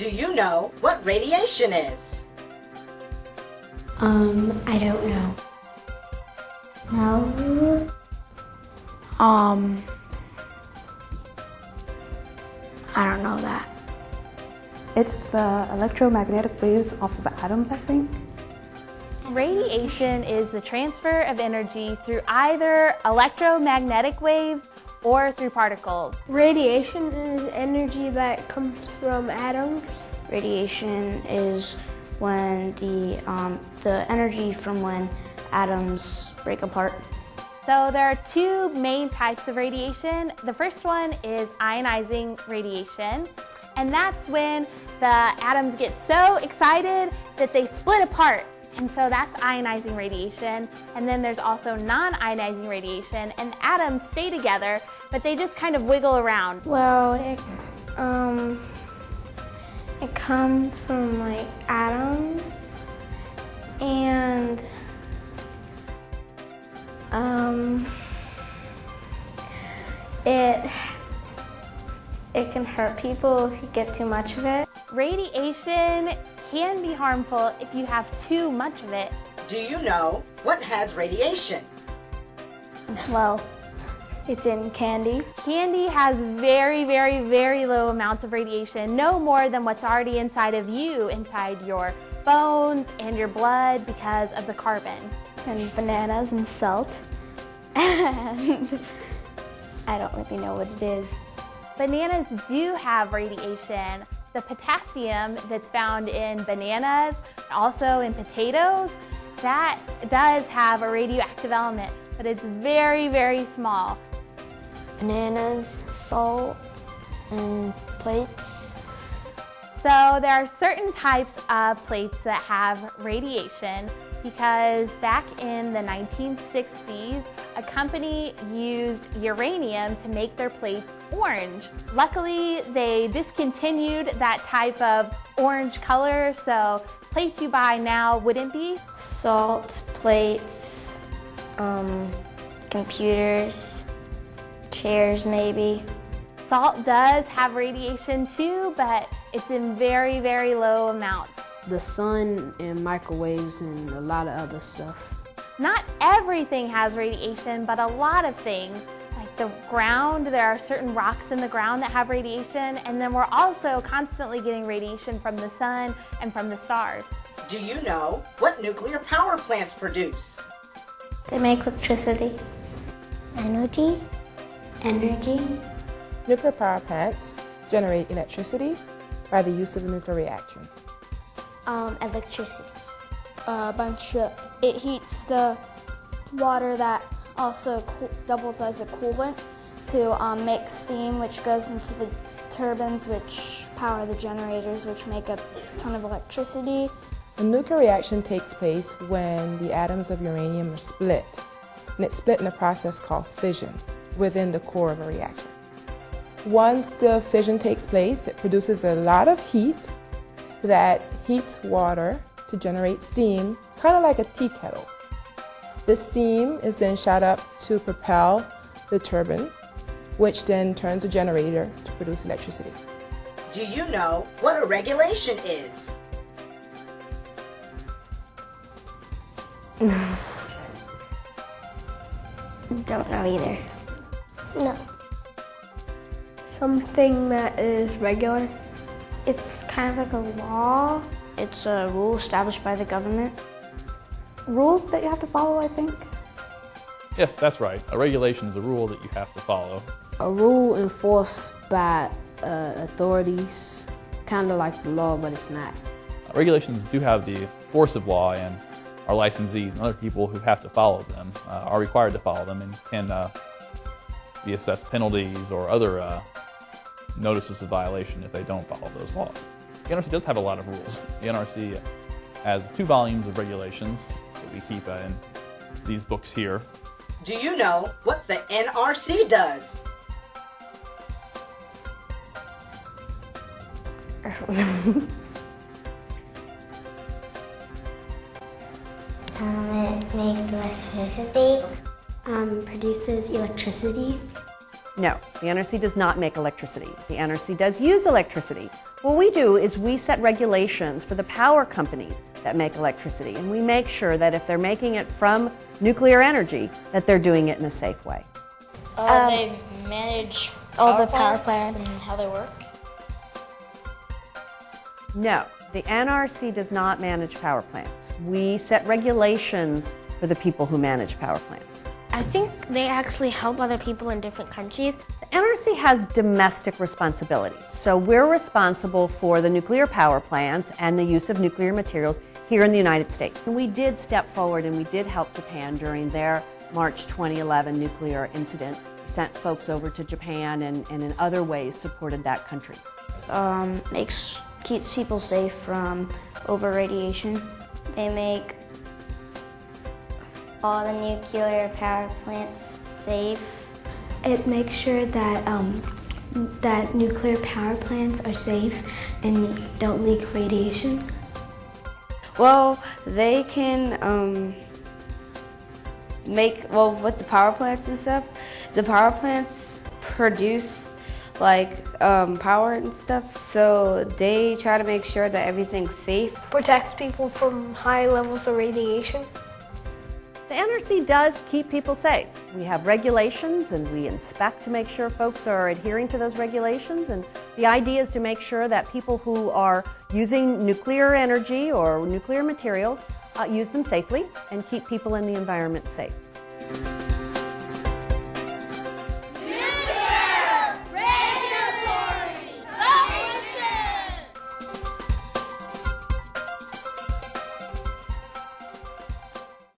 Do you know what radiation is? Um, I don't know. No. Um, I don't know that. It's the electromagnetic waves off of atoms, I think. Radiation is the transfer of energy through either electromagnetic waves or through particles. Radiation is energy that comes from atoms. Radiation is when the, um, the energy from when atoms break apart. So there are two main types of radiation. The first one is ionizing radiation. And that's when the atoms get so excited that they split apart. And so that's ionizing radiation. And then there's also non-ionizing radiation. And atoms stay together, but they just kind of wiggle around. Well, it, um, it comes from like atoms and um, it it can hurt people if you get too much of it. Radiation can be harmful if you have too much of it. Do you know what has radiation? Well, it's in candy. Candy has very, very, very low amounts of radiation, no more than what's already inside of you, inside your bones and your blood because of the carbon. And bananas and salt. And I don't really know what it is. Bananas do have radiation. The potassium that's found in bananas, also in potatoes, that does have a radioactive element, but it's very, very small. Bananas, salt, and plates. So there are certain types of plates that have radiation because back in the 1960s, a company used uranium to make their plates orange. Luckily, they discontinued that type of orange color, so plates you buy now wouldn't be. Salt, plates, um, computers, chairs maybe. Salt does have radiation too, but it's in very, very low amounts. The sun and microwaves and a lot of other stuff. Not everything has radiation, but a lot of things. Like the ground, there are certain rocks in the ground that have radiation, and then we're also constantly getting radiation from the sun and from the stars. Do you know what nuclear power plants produce? They make electricity. Energy? Energy. Nuclear power plants generate electricity by the use of a nuclear reactor. Um, electricity. A bunch of, it heats the water that also doubles as a coolant to um, make steam, which goes into the turbines, which power the generators, which make a ton of electricity. A nuclear reaction takes place when the atoms of uranium are split, and it's split in a process called fission within the core of a reactor. Once the fission takes place, it produces a lot of heat that heats water to generate steam, kind of like a tea kettle. The steam is then shot up to propel the turbine, which then turns a generator to produce electricity. Do you know what a regulation is? Don't know either. No. Something that is regular. It's kind of like a law. It's a rule established by the government. Rules that you have to follow, I think. Yes, that's right. A regulation is a rule that you have to follow. A rule enforced by uh, authorities, kind of like the law, but it's not. Uh, regulations do have the force of law, and our licensees and other people who have to follow them uh, are required to follow them and can uh, be assessed penalties or other uh, notices of violation if they don't follow those laws. The NRC does have a lot of rules. The NRC has two volumes of regulations that we keep uh, in these books here. Do you know what the NRC does? Um, it makes electricity. Um, produces electricity. No, the NRC does not make electricity. The NRC does use electricity. What we do is we set regulations for the power companies that make electricity, and we make sure that if they're making it from nuclear energy, that they're doing it in a safe way. Uh, they manage all power the power plants plants. and how they work. No, the NRC does not manage power plants. We set regulations for the people who manage power plants. I think they actually help other people in different countries. The NRC has domestic responsibilities. So we're responsible for the nuclear power plants and the use of nuclear materials here in the United States. And we did step forward and we did help Japan during their March 2011 nuclear incident. Sent folks over to Japan and, and in other ways supported that country. Um, makes keeps people safe from over radiation. They make all the nuclear power plants safe. It makes sure that um, that nuclear power plants are safe and don't leak radiation. Well, they can um, make, well, with the power plants and stuff, the power plants produce like um, power and stuff, so they try to make sure that everything's safe. Protects people from high levels of radiation. The NRC does keep people safe. We have regulations and we inspect to make sure folks are adhering to those regulations. And the idea is to make sure that people who are using nuclear energy or nuclear materials uh, use them safely and keep people in the environment safe.